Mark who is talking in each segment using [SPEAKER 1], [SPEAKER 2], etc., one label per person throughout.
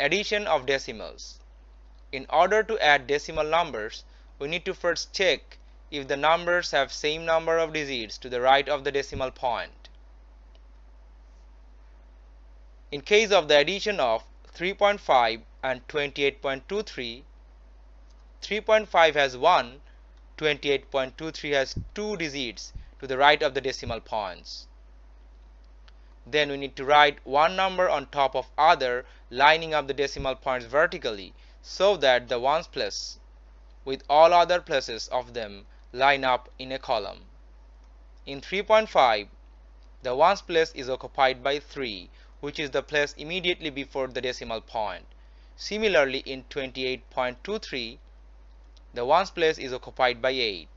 [SPEAKER 1] addition of decimals. In order to add decimal numbers, we need to first check if the numbers have same number of digits to the right of the decimal point. In case of the addition of 3.5 and 28.23, 3.5 has 1, 28.23 has 2 digits to the right of the decimal points. Then we need to write one number on top of other lining up the decimal points vertically so that the ones place with all other places of them line up in a column. In 3.5 the ones place is occupied by 3 which is the place immediately before the decimal point. Similarly in 28.23 the ones place is occupied by 8.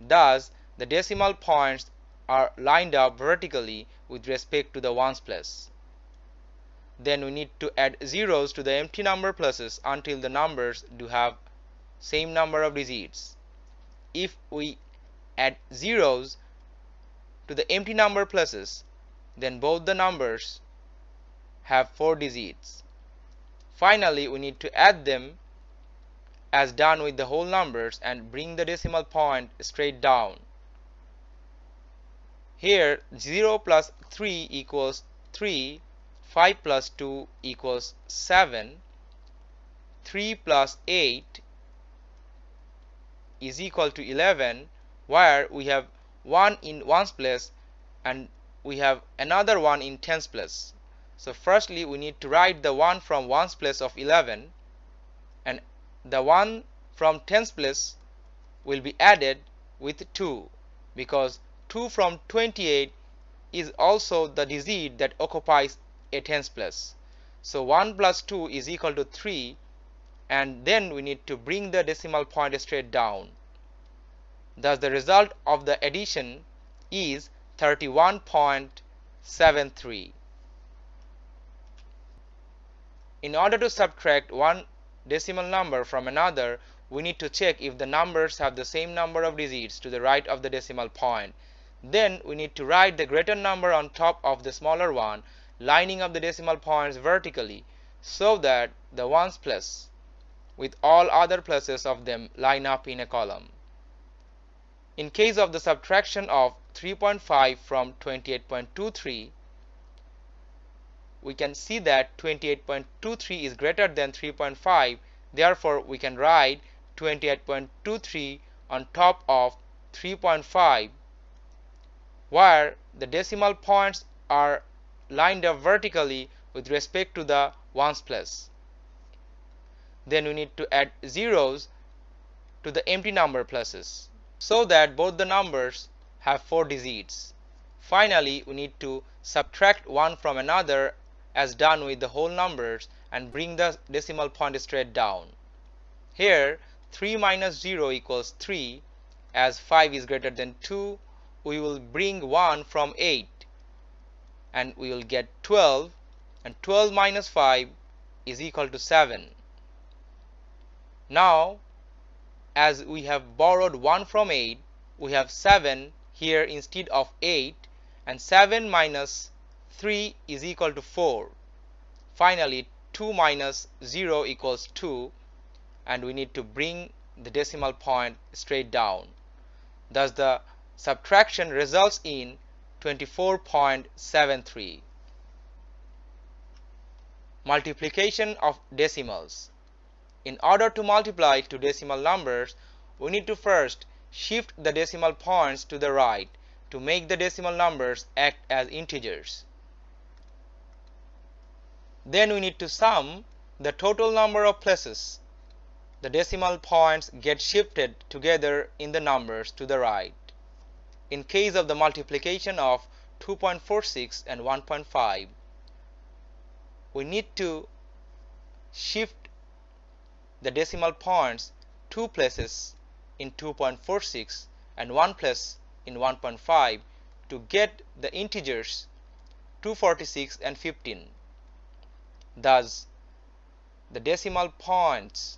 [SPEAKER 1] Thus the decimal points are lined up vertically with respect to the ones place. Then we need to add zeros to the empty number places until the numbers do have same number of digits. If we add zeros to the empty number places then both the numbers have 4 digits. Finally we need to add them as done with the whole numbers and bring the decimal point straight down. Here 0 plus 3 equals 3, 5 plus 2 equals 7, 3 plus 8 is equal to 11 where we have 1 in ones place and we have another one in tens place. So firstly we need to write the one from ones place of 11 and the one from tens place will be added with 2 because 2 from 28 is also the digit that occupies a tens place. So 1 plus 2 is equal to 3 and then we need to bring the decimal point straight down. Thus the result of the addition is 31.73. In order to subtract one decimal number from another, we need to check if the numbers have the same number of digits to the right of the decimal point. Then we need to write the greater number on top of the smaller one, lining up the decimal points vertically so that the ones place with all other places of them line up in a column. In case of the subtraction of 3.5 from 28.23, we can see that 28.23 is greater than 3.5 therefore we can write 28.23 on top of 3.5 where the decimal points are lined up vertically with respect to the ones place. Then we need to add zeros to the empty number places so that both the numbers have four digits. Finally, we need to subtract one from another as done with the whole numbers and bring the decimal point straight down. Here 3 minus 0 equals 3 as 5 is greater than 2 we will bring 1 from 8 and we will get 12 and 12 minus 5 is equal to 7. Now as we have borrowed 1 from 8 we have 7 here instead of 8 and 7 minus 3 is equal to 4. Finally 2 minus 0 equals 2 and we need to bring the decimal point straight down. Thus the subtraction results in 24.73. Multiplication of decimals. In order to multiply two decimal numbers, we need to first shift the decimal points to the right to make the decimal numbers act as integers. Then we need to sum the total number of places the decimal points get shifted together in the numbers to the right. In case of the multiplication of 2.46 and 1.5, we need to shift the decimal points two places in 2.46 and one place in 1.5 to get the integers 246 and 15. Thus, the decimal points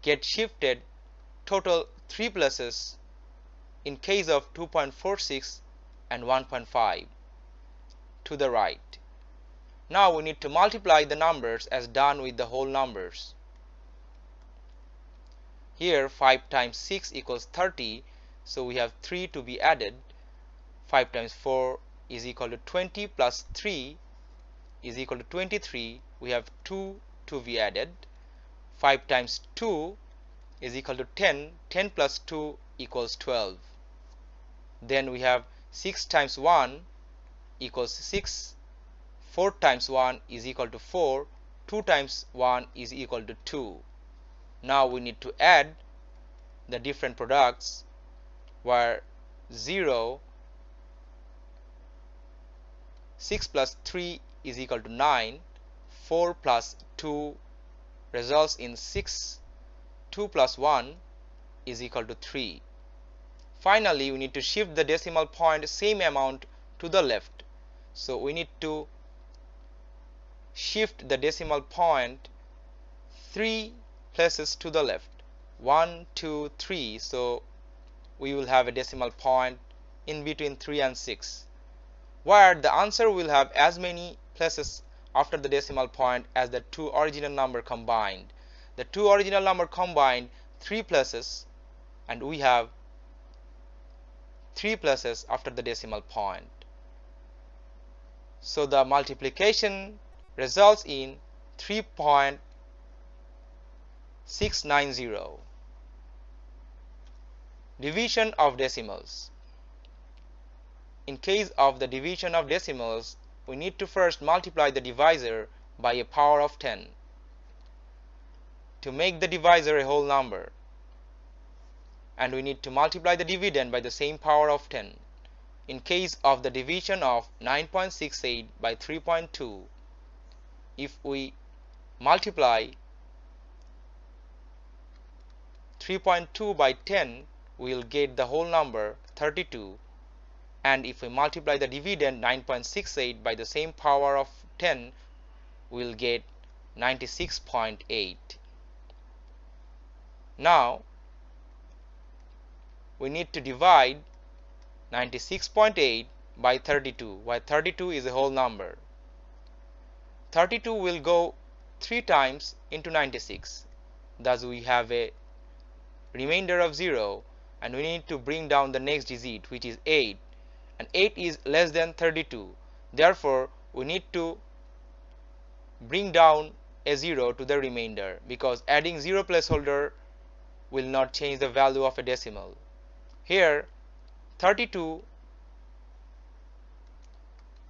[SPEAKER 1] get shifted total 3 places in case of 2.46 and 1.5 to the right. Now we need to multiply the numbers as done with the whole numbers. Here 5 times 6 equals 30 so we have 3 to be added. 5 times 4 is equal to 20 plus 3 is equal to 23 we have 2 to be added. 5 times 2 is equal to 10 10 plus 2 equals 12 then we have 6 times 1 equals 6 4 times 1 is equal to 4 2 times 1 is equal to 2 now we need to add the different products where 0 6 plus 3 is equal to 9 4 plus 2 results in 6 2 plus 1 is equal to 3 finally we need to shift the decimal point same amount to the left. So we need to shift the decimal point three places to the left. One, two, three. so we will have a decimal point in between 3 and 6 where the answer will have as many places after the decimal point as the two original number combined. The two original number combined three places and we have three places after the decimal point. So the multiplication results in 3.690 division of decimals. In case of the division of decimals, we need to first multiply the divisor by a power of 10 to make the divisor a whole number and we need to multiply the dividend by the same power of 10 in case of the division of 9.68 by 3.2 if we multiply 3.2 by 10 we will get the whole number 32 and if we multiply the dividend 9.68 by the same power of 10 we'll get 96.8 now we need to divide 96.8 by 32 why 32 is a whole number. 32 will go 3 times into 96 thus we have a remainder of 0 and we need to bring down the next digit which is 8 and 8 is less than 32 therefore we need to bring down a 0 to the remainder because adding 0 placeholder will not change the value of a decimal here 32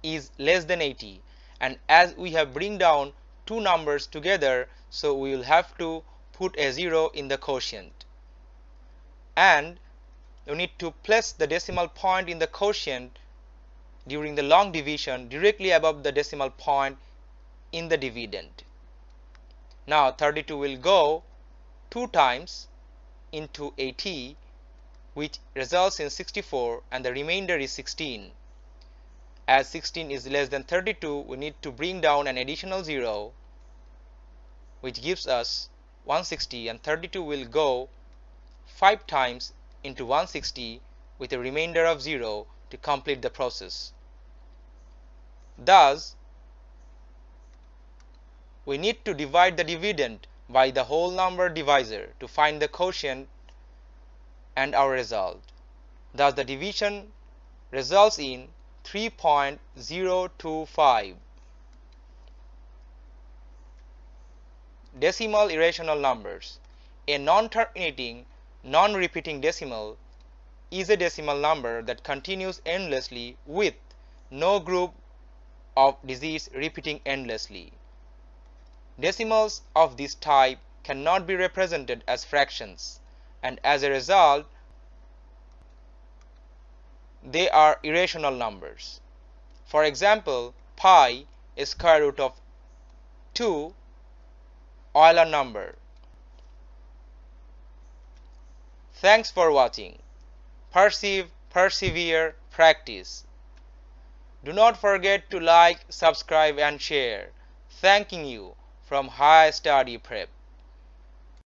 [SPEAKER 1] is less than 80 and as we have bring down two numbers together so we will have to put a 0 in the quotient. And you need to place the decimal point in the quotient during the long division directly above the decimal point in the dividend. Now 32 will go 2 times into 80 which results in 64 and the remainder is 16. As 16 is less than 32 we need to bring down an additional 0 which gives us 160 and 32 will go 5 times into 160 with a remainder of 0 to complete the process. Thus, we need to divide the dividend by the whole number divisor to find the quotient and our result. Thus, the division results in 3.025. Decimal irrational numbers. A non-terminating non-repeating decimal is a decimal number that continues endlessly with no group of digits repeating endlessly. Decimals of this type cannot be represented as fractions and as a result they are irrational numbers. For example, pi is square root of 2 Euler number Thanks for watching. Perceive, persevere, practice. Do not forget to like, subscribe and share. Thanking you from High Study Prep.